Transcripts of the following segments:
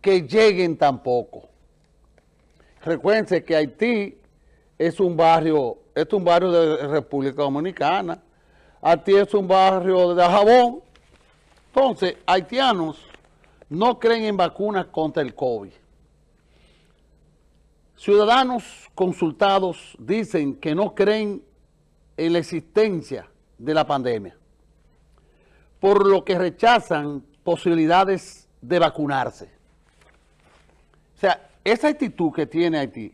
que lleguen tampoco. Recuérdense que Haití es un barrio, es un barrio de República Dominicana, Haití es un barrio de Jabón, entonces haitianos no creen en vacunas contra el COVID. Ciudadanos consultados dicen que no creen en la existencia de la pandemia, por lo que rechazan posibilidades de vacunarse. O sea, esa actitud que tiene Haití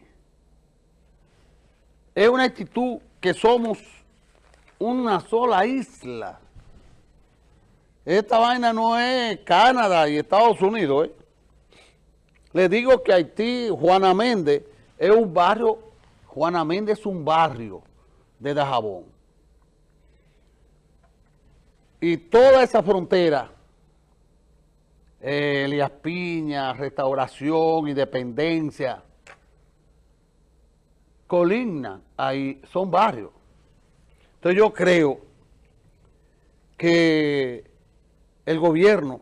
es una actitud que somos una sola isla. Esta vaina no es Canadá y Estados Unidos. ¿eh? Le digo que Haití, Juana Méndez, es un barrio, Juana Méndez es un barrio de Dajabón. Y toda esa frontera, eh, Elías Piña, Restauración, Independencia, Colina, ahí son barrios. Entonces yo creo que el gobierno,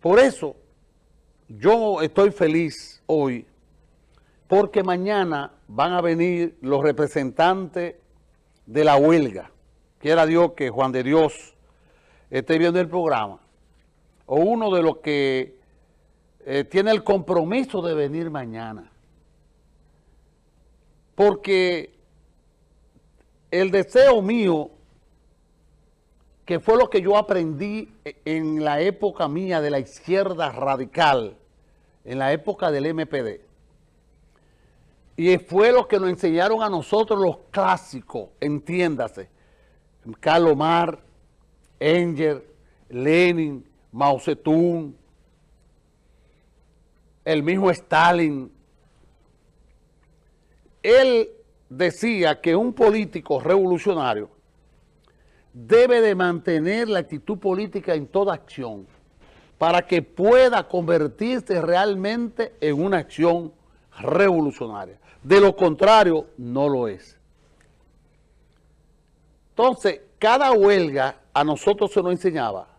por eso yo estoy feliz hoy, porque mañana van a venir los representantes de la huelga. Quiera Dios que Juan de Dios esté viendo el programa, o uno de los que eh, tiene el compromiso de venir mañana. Porque el deseo mío, que fue lo que yo aprendí en la época mía de la izquierda radical, en la época del MPD, y fue lo que nos enseñaron a nosotros los clásicos, entiéndase, Carlos Mar, Enger, Lenin, Mao Zedong, el mismo Stalin. Él decía que un político revolucionario debe de mantener la actitud política en toda acción para que pueda convertirse realmente en una acción revolucionaria. De lo contrario, no lo es. Entonces, cada huelga a nosotros se nos enseñaba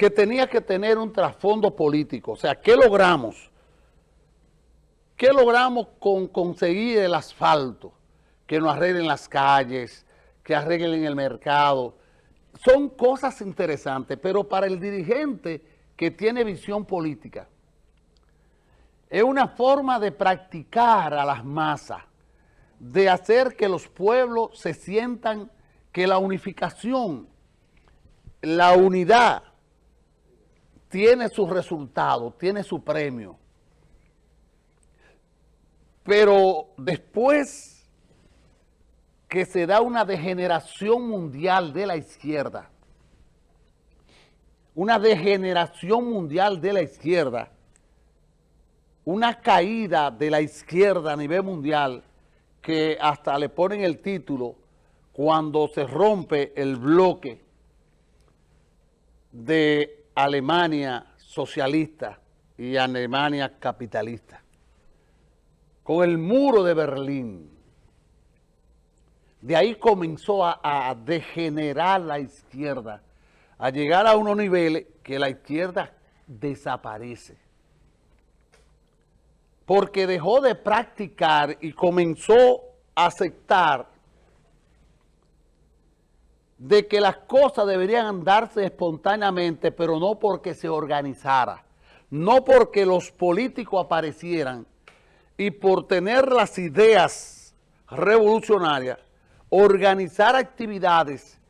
que tenía que tener un trasfondo político. O sea, ¿qué logramos? ¿Qué logramos con conseguir el asfalto? Que nos arreglen las calles, que arreglen el mercado. Son cosas interesantes, pero para el dirigente que tiene visión política, es una forma de practicar a las masas, de hacer que los pueblos se sientan que la unificación, la unidad, tiene su resultado, tiene su premio. Pero después que se da una degeneración mundial de la izquierda, una degeneración mundial de la izquierda, una caída de la izquierda a nivel mundial que hasta le ponen el título cuando se rompe el bloque de Alemania socialista y Alemania capitalista. Con el muro de Berlín. De ahí comenzó a, degenerar la izquierda, a llegar a unos niveles que la izquierda desaparece porque dejó de practicar y comenzó a aceptar de que las cosas deberían darse espontáneamente, pero no porque se organizara, no porque los políticos aparecieran y por tener las ideas revolucionarias, organizar actividades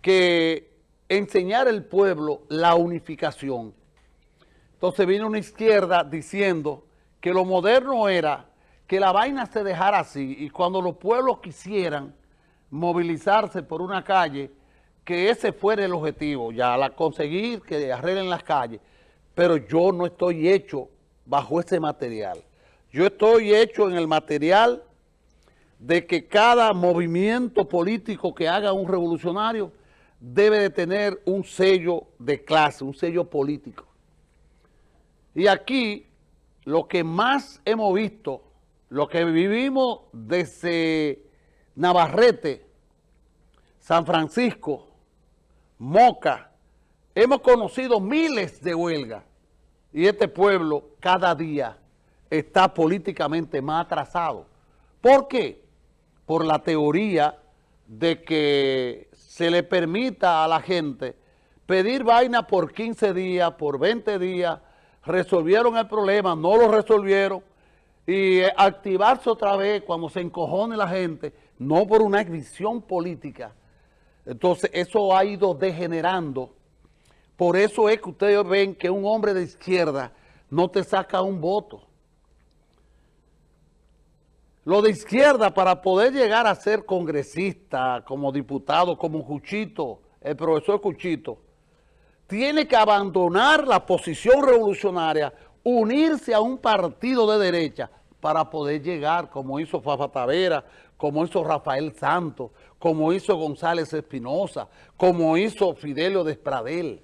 que enseñar al pueblo la unificación. Entonces vino una izquierda diciendo que lo moderno era que la vaina se dejara así y cuando los pueblos quisieran movilizarse por una calle, que ese fuera el objetivo, ya la conseguir que arreglen las calles, pero yo no estoy hecho bajo ese material. Yo estoy hecho en el material de que cada movimiento político que haga un revolucionario debe de tener un sello de clase, un sello político. Y aquí lo que más hemos visto, lo que vivimos desde Navarrete, San Francisco, Moca, hemos conocido miles de huelgas y este pueblo cada día está políticamente más atrasado. ¿Por qué? Por la teoría de que se le permita a la gente pedir vaina por 15 días, por 20 días, resolvieron el problema, no lo resolvieron, y activarse otra vez cuando se encojone la gente, no por una visión política. Entonces eso ha ido degenerando. Por eso es que ustedes ven que un hombre de izquierda no te saca un voto. Lo de izquierda, para poder llegar a ser congresista, como diputado, como Cuchito, el profesor Cuchito, tiene que abandonar la posición revolucionaria, unirse a un partido de derecha para poder llegar, como hizo Fafa Tavera, como hizo Rafael Santos, como hizo González Espinosa, como hizo Fidelio Despradel.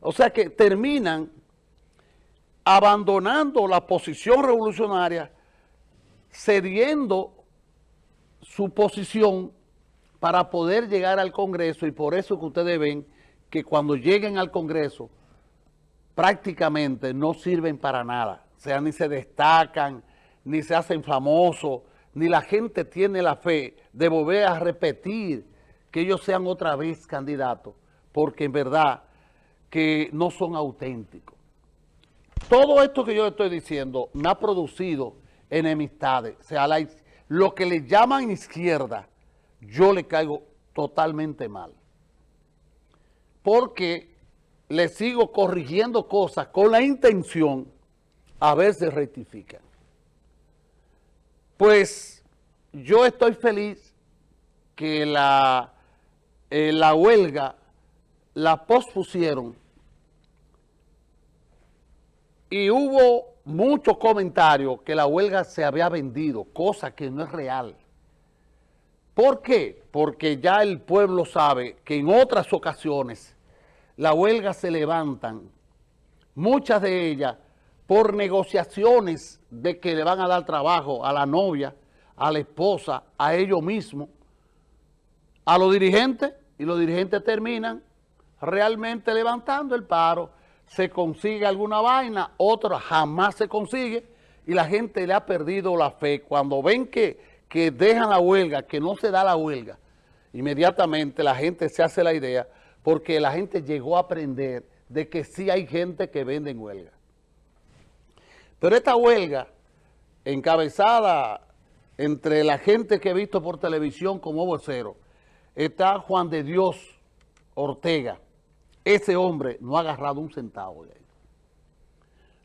O sea que terminan abandonando la posición revolucionaria cediendo su posición para poder llegar al Congreso y por eso que ustedes ven que cuando lleguen al Congreso prácticamente no sirven para nada. O sea, ni se destacan, ni se hacen famosos, ni la gente tiene la fe de volver a repetir que ellos sean otra vez candidatos, porque en verdad que no son auténticos. Todo esto que yo estoy diciendo me ha producido enemistades. O sea, lo que le llaman izquierda, yo le caigo totalmente mal. Porque le sigo corrigiendo cosas con la intención a ver si rectifican. Pues yo estoy feliz que la, eh, la huelga la pospusieron y hubo muchos comentarios que la huelga se había vendido, cosa que no es real. ¿Por qué? Porque ya el pueblo sabe que en otras ocasiones la huelga se levantan, muchas de ellas por negociaciones de que le van a dar trabajo a la novia, a la esposa, a ellos mismos, a los dirigentes, y los dirigentes terminan realmente levantando el paro, se consigue alguna vaina, otra jamás se consigue y la gente le ha perdido la fe. Cuando ven que, que dejan la huelga, que no se da la huelga, inmediatamente la gente se hace la idea porque la gente llegó a aprender de que sí hay gente que vende en huelga. Pero esta huelga, encabezada entre la gente que he visto por televisión como vocero, está Juan de Dios Ortega, ese hombre no ha agarrado un centavo de ahí.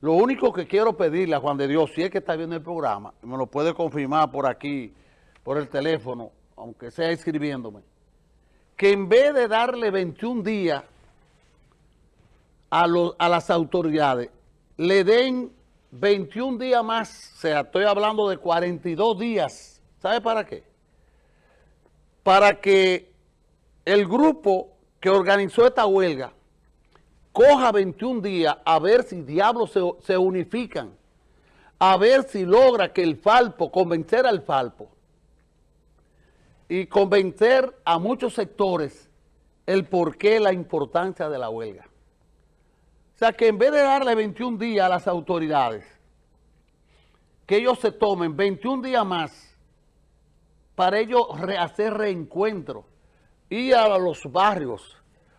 Lo único que quiero pedirle a Juan de Dios, si es que está viendo el programa, me lo puede confirmar por aquí, por el teléfono, aunque sea escribiéndome, que en vez de darle 21 días a, a las autoridades, le den 21 días más, o sea, estoy hablando de 42 días. ¿Sabe para qué? Para que el grupo que organizó esta huelga coja 21 días a ver si diablos se, unifican, a ver si logra que el Falpo, convencer al Falpo y convencer a muchos sectores el porqué, la importancia de la huelga. O sea, que en vez de darle 21 días a las autoridades, que ellos se tomen 21 días más para ellos hacer reencuentro, ir a los barrios,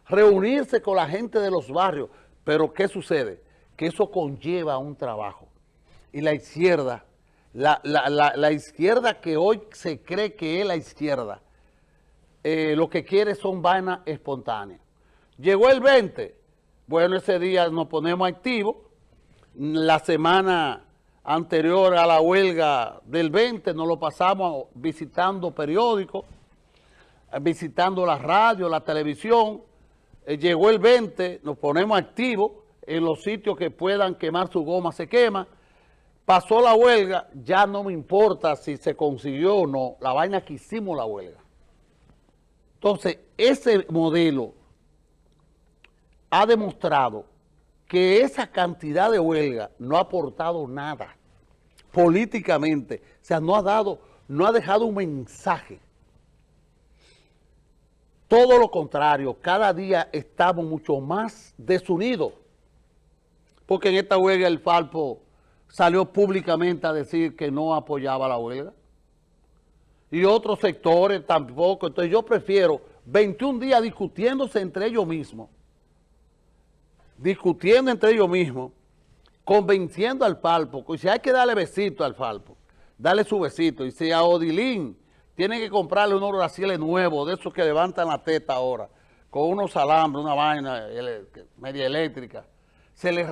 reunirse con la gente de los barrios. Pero ¿qué sucede? Que eso conlleva un trabajo. Y la izquierda, la, izquierda que hoy se cree que es la izquierda, eh, lo que quiere son vainas espontáneas. Llegó el 20, bueno, ese día nos ponemos activos. La semana anterior a la huelga del 20 nos lo pasamos visitando periódicos, visitando la radio, la televisión, eh, llegó el 20, nos ponemos activos en los sitios que puedan quemar su goma, se quema, pasó la huelga, ya no me importa si se consiguió o no, la vaina que hicimos la huelga. Entonces, ese modelo ha demostrado que esa cantidad de huelga no ha aportado nada políticamente, o sea, no ha dado, no ha dejado un mensaje todo lo contrario, cada día estamos mucho más desunidos. porque en esta huelga el Falpo salió públicamente a decir que no apoyaba la huelga. Y otros sectores tampoco. Entonces yo prefiero 21 días discutiéndose entre ellos mismos, discutiendo entre ellos mismos, convenciendo al Falpo, y si hay que darle besito al Falpo, darle su besito, y si a Odilín tienen que comprarle unos brasiles nuevos, de esos que levantan la teta ahora, con unos alambres, una vaina media eléctrica, se les